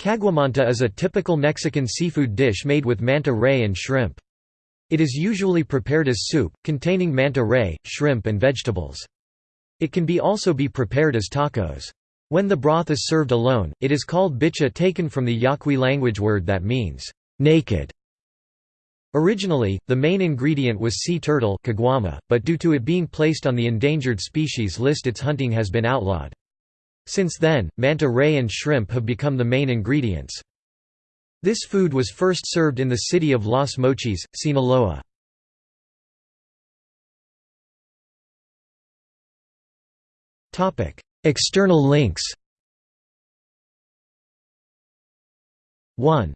Caguamanta is a typical Mexican seafood dish made with manta ray and shrimp. It is usually prepared as soup, containing manta ray, shrimp and vegetables. It can be also be prepared as tacos. When the broth is served alone, it is called bichi taken from the Yaqui language word that means, naked. Originally, the main ingredient was sea turtle but due to it being placed on the endangered species list its hunting has been outlawed. Since then, manta ray and shrimp have become the main ingredients. This food was first served in the city of Los Mochis, Sinaloa. External links 1.